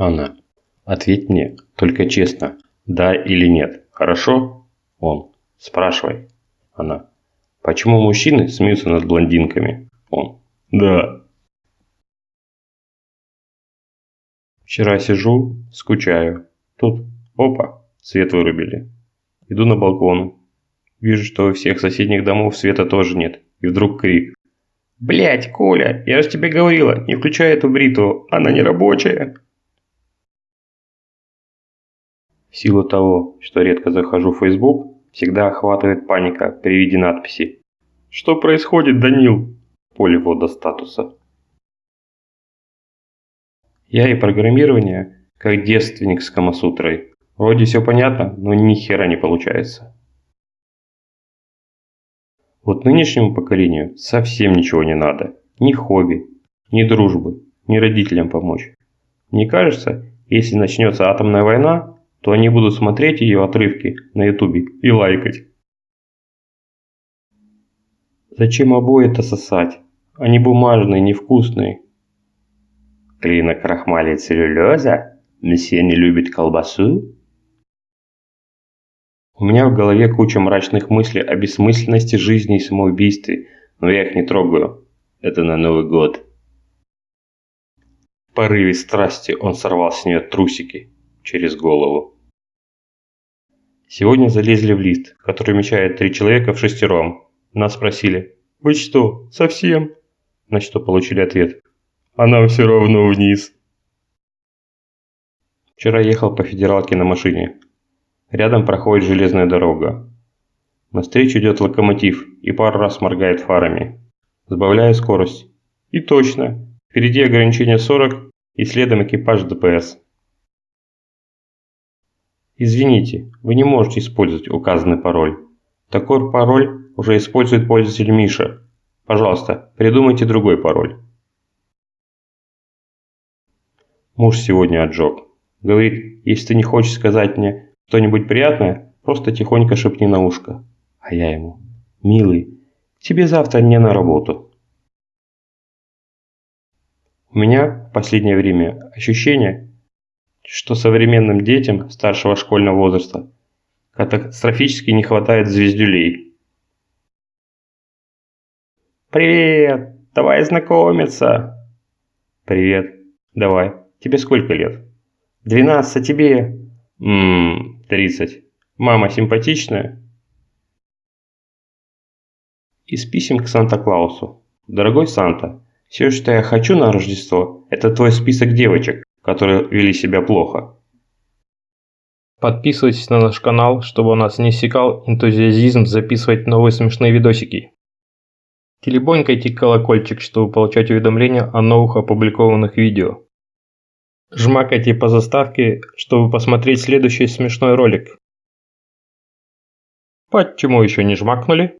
Она. Ответь мне, только честно, да или нет, хорошо? Он. Спрашивай. Она. Почему мужчины смеются над блондинками? Он. Да. Вчера сижу, скучаю. Тут, опа, свет вырубили. Иду на балкон. Вижу, что у всех соседних домов света тоже нет. И вдруг крик. Блять, Коля, я же тебе говорила, не включай эту бритву, она не рабочая. В силу того, что редко захожу в Facebook, всегда охватывает паника при виде надписи «Что происходит, Данил?» в поле ввода статуса. Я и программирование, как девственник с Камасутрой. Вроде все понятно, но ни хера не получается. Вот нынешнему поколению совсем ничего не надо. Ни хобби, ни дружбы, ни родителям помочь. Мне кажется, если начнется атомная война, то они будут смотреть ее отрывки на ютубе и лайкать. Зачем обои-то сосать? Они бумажные, невкусные. Клина крахмалит целлюлеза? Месье не любит колбасу? У меня в голове куча мрачных мыслей о бессмысленности жизни и самоубийстве, но я их не трогаю. Это на Новый год. В порыве страсти он сорвал с нее трусики через голову. Сегодня залезли в лист, который вмещает три человека в шестером. Нас спросили, «Вы что, совсем?» На что получили ответ, «А нам все равно вниз». Вчера ехал по федералке на машине. Рядом проходит железная дорога. Навстречу идет локомотив и пару раз моргает фарами. Сбавляю скорость. И точно, впереди ограничение 40 и следом экипаж ДПС. Извините, вы не можете использовать указанный пароль. Такой пароль уже использует пользователь Миша. Пожалуйста, придумайте другой пароль. Муж сегодня отжег. Говорит, если ты не хочешь сказать мне что-нибудь приятное, просто тихонько шепни на ушко. А я ему, милый, тебе завтра не на работу. У меня в последнее время ощущение, что современным детям старшего школьного возраста катастрофически не хватает звездюлей. «Привет! Давай знакомиться!» «Привет! Давай. Тебе сколько лет?» «Двенадцать, а тебе?» «Ммм, тридцать. Мама симпатичная?» Из писем к Санта-Клаусу. «Дорогой Санта, все, что я хочу на Рождество, это твой список девочек, которые вели себя плохо. Подписывайтесь на наш канал, чтобы у нас не иссякал энтузиазизм записывать новые смешные видосики. Телебонькайте колокольчик, чтобы получать уведомления о новых опубликованных видео. Жмакайте по заставке, чтобы посмотреть следующий смешной ролик. Почему еще не жмакнули?